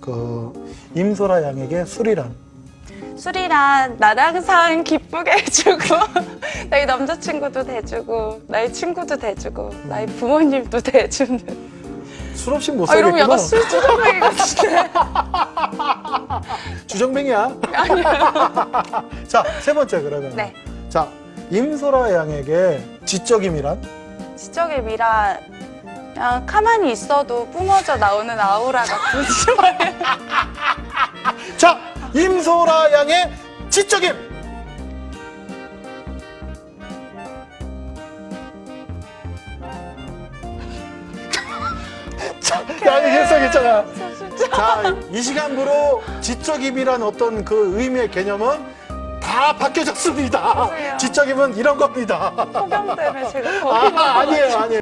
그 임소라 양에게 술이란 술이란 나랑 항상 기쁘게 해주고 나의 남자친구도 돼주고 나의 친구도 돼주고 나의 부모님도 돼주는 술 없이 못아 이러면 살겠구나. 약간 술 주정뱅이 같은데 주정뱅이야. 자, 세 번째 그러면. 네 자, 임소라 양에게 지적임이란? 지적임이란 그냥 가만히 있어도 뿜어져 나오는 아우라 같은 smile 자, 임소라 양의 지적임. 이게 했어겠잖아. 자, 이 시간부로 지적임이란 어떤 그 의미의 개념은 다 바뀌어졌습니다. 지적임은 이런 겁니다. 폭염 때문에 제가 거기 아, 아니에요, 아니에요.